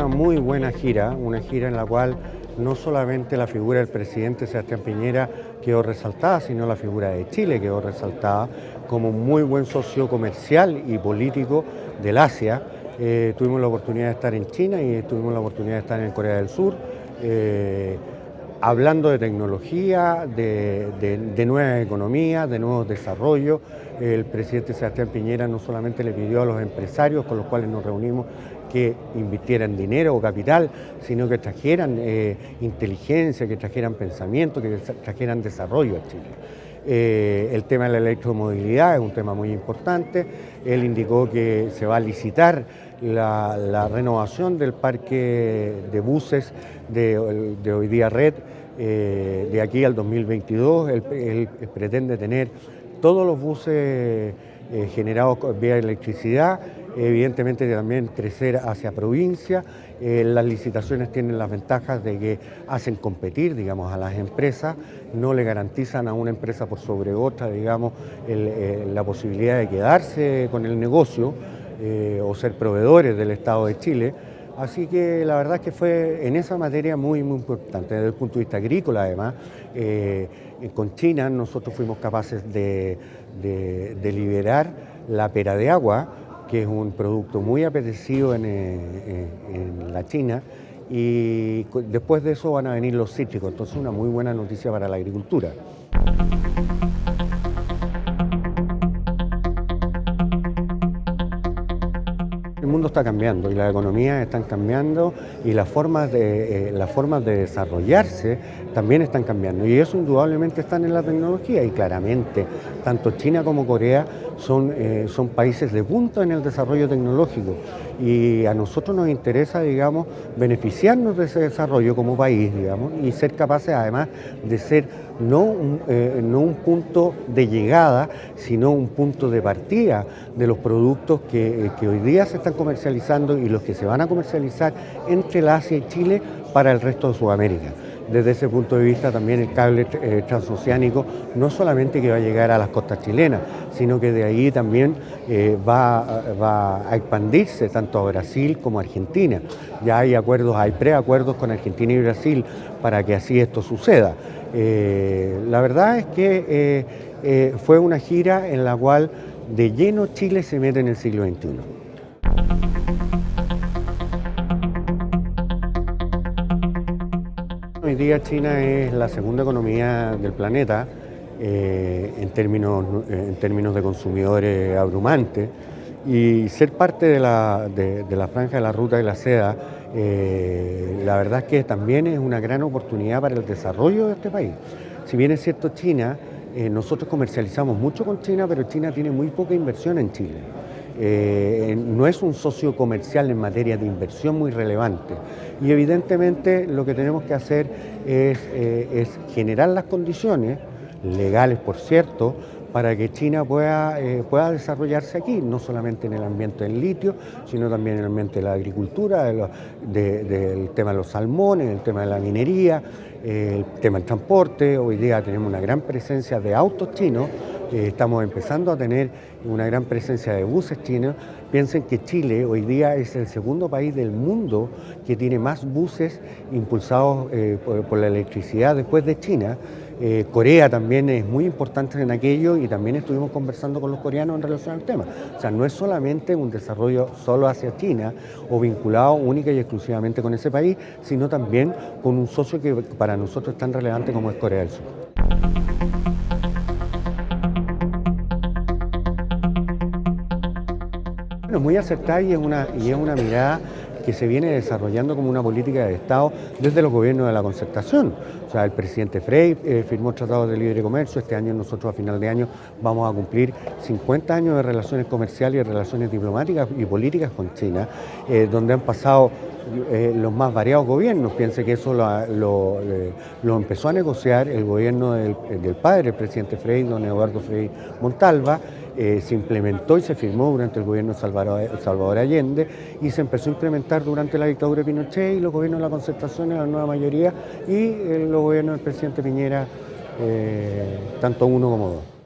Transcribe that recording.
una muy buena gira, una gira en la cual no solamente la figura del presidente Sebastián Piñera quedó resaltada, sino la figura de Chile quedó resaltada como muy buen socio comercial y político del Asia. Eh, tuvimos la oportunidad de estar en China y tuvimos la oportunidad de estar en Corea del Sur. Eh, hablando de tecnología, de, nuevas economías, de nuevos desarrollos. El presidente Sebastián Piñera no solamente le pidió a los empresarios con los cuales nos reunimos que invirtieran dinero o capital, sino que trajeran eh, inteligencia, que trajeran pensamiento, que trajeran desarrollo a Chile. Eh, el tema de la electromovilidad es un tema muy importante. Él indicó que se va a licitar la, renovación del parque de buses de, hoy día red eh, de aquí al 2022. Él, pretende tener todos los buses eh, generados vía electricidad, evidentemente también crecer hacia provincia. Eh, las licitaciones tienen las ventajas de que hacen competir, digamos, a las empresas, no le garantizan a una empresa por sobre otra, digamos, la posibilidad de quedarse con el negocio o ser proveedores del Estado de Chile. Así que la verdad es que fue en esa materia muy, muy importante, desde el punto de vista agrícola además. Eh, con China nosotros fuimos capaces de, liberar la pera de agua, que es un producto muy apetecido en, eh, en la China, y después de eso van a venir los cítricos, entonces una muy buena noticia para la agricultura. Mundo está cambiando y las economías están cambiando y las formas de, eh, las formas de desarrollarse también están cambiando. Y eso indudablemente está en la tecnología y claramente tanto China como Corea son, eh, son países de punta en el desarrollo tecnológico. Y a nosotros nos interesa, digamos, beneficiarnos de ese desarrollo como país, digamos, y ser capaces además de ser no un, eh, no un punto de llegada, sino un punto de partida de los productos que, que hoy día se están comercializando y los que se van a comercializar entre la Asia y Chile para el resto de Sudamérica desde ese punto de vista también el cable eh, transoceánico no solamente que va a llegar a las costas chilenas, sino que de ahí también eh, va, a expandirse tanto a Brasil como a Argentina. Ya hay acuerdos, hay preacuerdos con Argentina y Brasil para que así esto suceda. Eh, la verdad es que fue una gira en la cual de lleno Chile se mete en el siglo XXI. Hoy día China es la segunda economía del planeta eh, en, términos, en términos de consumidores abrumantes y ser parte de la, franja de la ruta de la seda, eh, la verdad es que también es una gran oportunidad para el desarrollo de este país. Si bien es cierto China, eh, nosotros comercializamos mucho con China, pero China tiene muy poca inversión en Chile. Eh, no es un socio comercial en materia de inversión muy relevante. Y evidentemente lo que tenemos que hacer es, generar las condiciones, legales por cierto, para que China pueda, eh, pueda desarrollarse aquí, no solamente en el ambiente del litio, sino también en el ambiente de la agricultura, del tema de los salmones, el tema de la minería, el tema del transporte. Hoy día tenemos una gran presencia de autos chinos eh, estamos empezando a tener una gran presencia de buses chinos. Piensen que Chile hoy día es el segundo país del mundo que tiene más buses impulsados eh, por, la electricidad después de China. Eh, Corea también es muy importante en aquello y también estuvimos conversando con los coreanos en relación al tema. O sea, no es solamente un desarrollo solo hacia China o vinculado única y exclusivamente con ese país, sino también con un socio que para nosotros es tan relevante como es Corea del Sur. Bueno, muy acertada y es, una, y es una mirada que se viene desarrollando como una política de Estado desde los gobiernos de la concertación. O sea, el presidente Frey eh, firmó tratados de libre comercio, este año nosotros a final de año vamos a cumplir 50 años de relaciones comerciales y relaciones diplomáticas y políticas con China, eh, donde han pasado eh, los más variados gobiernos. Piense que eso lo, empezó a negociar el gobierno del, del padre, el presidente Frey, don Eduardo Frei Montalva, eh, se implementó y se firmó durante el gobierno de Salvador, Allende y se empezó a implementar durante la dictadura de Pinochet y los gobiernos de la concertación en la nueva mayoría y eh, los gobiernos del presidente Piñera, eh, tanto uno como dos.